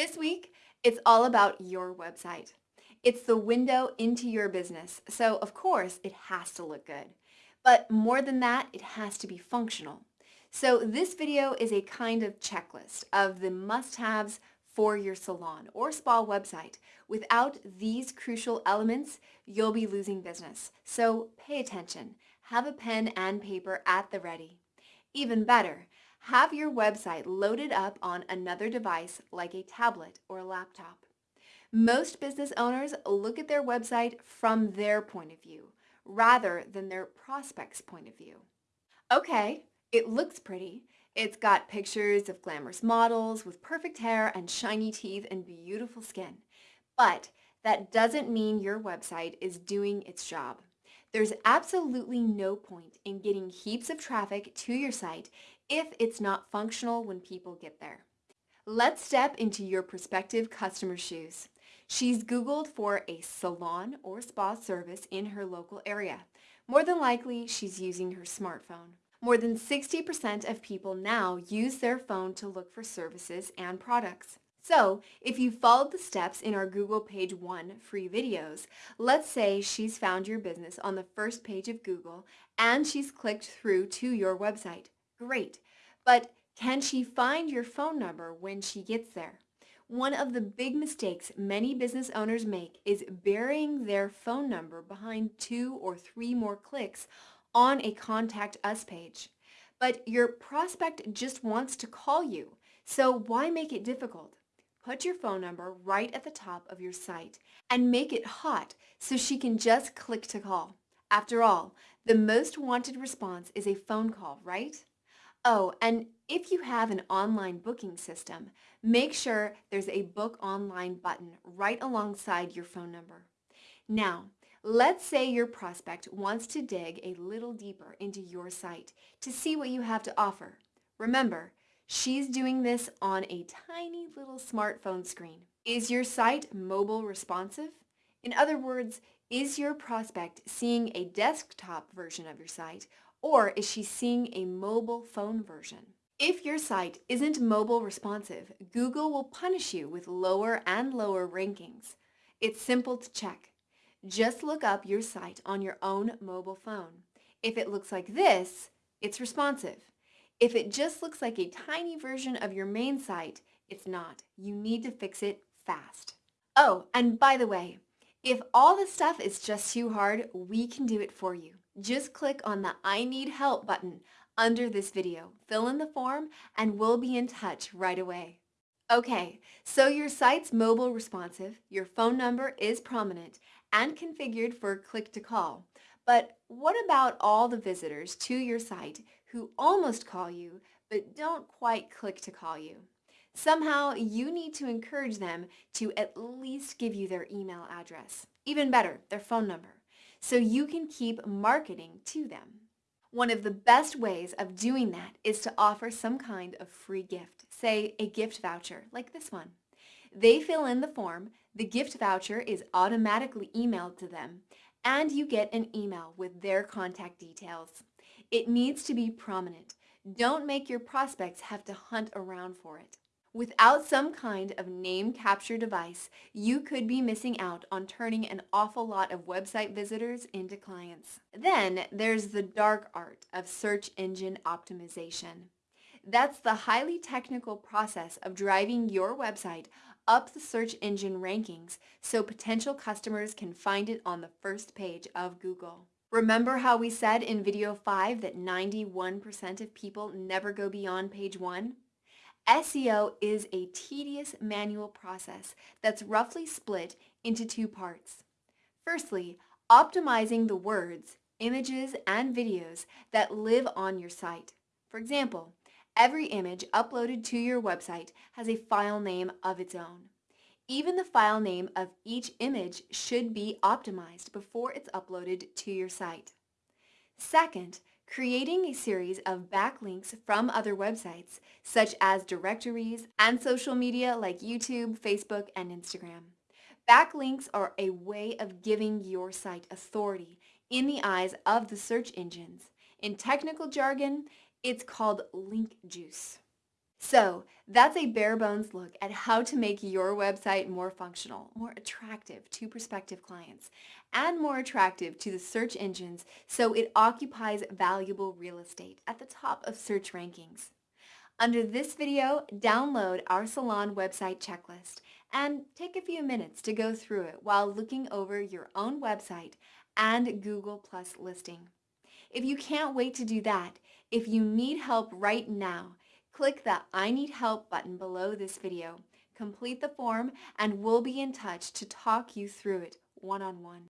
This week, it's all about your website. It's the window into your business, so of course it has to look good. But more than that, it has to be functional. So this video is a kind of checklist of the must-haves for your salon or spa website. Without these crucial elements, you'll be losing business. So pay attention. Have a pen and paper at the ready. Even better, have your website loaded up on another device like a tablet or a laptop. Most business owners look at their website from their point of view rather than their prospect's point of view. Okay, it looks pretty. It's got pictures of glamorous models with perfect hair and shiny teeth and beautiful skin. But that doesn't mean your website is doing its job. There's absolutely no point in getting heaps of traffic to your site if it's not functional when people get there. Let's step into your prospective customer's shoes. She's Googled for a salon or spa service in her local area. More than likely, she's using her smartphone. More than 60% of people now use their phone to look for services and products. So if you followed the steps in our Google page one free videos, let's say she's found your business on the first page of Google and she's clicked through to your website. Great. But can she find your phone number when she gets there? One of the big mistakes many business owners make is burying their phone number behind two or three more clicks on a Contact Us page. But your prospect just wants to call you, so why make it difficult? Put your phone number right at the top of your site and make it hot so she can just click to call. After all, the most wanted response is a phone call, right? Oh, and if you have an online booking system, make sure there's a book online button right alongside your phone number. Now, let's say your prospect wants to dig a little deeper into your site to see what you have to offer. Remember, She's doing this on a tiny little smartphone screen. Is your site mobile responsive? In other words, is your prospect seeing a desktop version of your site or is she seeing a mobile phone version? If your site isn't mobile responsive, Google will punish you with lower and lower rankings. It's simple to check. Just look up your site on your own mobile phone. If it looks like this, it's responsive. If it just looks like a tiny version of your main site, it's not. You need to fix it fast. Oh, and by the way, if all this stuff is just too hard, we can do it for you. Just click on the I need help button under this video, fill in the form, and we'll be in touch right away. Okay, so your site's mobile responsive, your phone number is prominent, and configured for click to call. But what about all the visitors to your site who almost call you but don't quite click to call you? Somehow you need to encourage them to at least give you their email address. Even better, their phone number, so you can keep marketing to them. One of the best ways of doing that is to offer some kind of free gift, say a gift voucher like this one. They fill in the form, the gift voucher is automatically emailed to them, and you get an email with their contact details. It needs to be prominent. Don't make your prospects have to hunt around for it. Without some kind of name capture device, you could be missing out on turning an awful lot of website visitors into clients. Then there's the dark art of search engine optimization. That's the highly technical process of driving your website up the search engine rankings so potential customers can find it on the first page of Google. Remember how we said in video 5 that 91% of people never go beyond page 1? SEO is a tedious manual process that's roughly split into two parts. Firstly, optimizing the words, images, and videos that live on your site. For example, every image uploaded to your website has a file name of its own. Even the file name of each image should be optimized before it's uploaded to your site. Second, creating a series of backlinks from other websites, such as directories and social media like YouTube, Facebook, and Instagram. Backlinks are a way of giving your site authority in the eyes of the search engines. In technical jargon, it's called link juice. So that's a bare bones look at how to make your website more functional, more attractive to prospective clients, and more attractive to the search engines so it occupies valuable real estate at the top of search rankings. Under this video, download our salon website checklist and take a few minutes to go through it while looking over your own website and Google Plus listing. If you can't wait to do that, if you need help right now, click the I need help button below this video. Complete the form and we'll be in touch to talk you through it one-on-one. -on -one.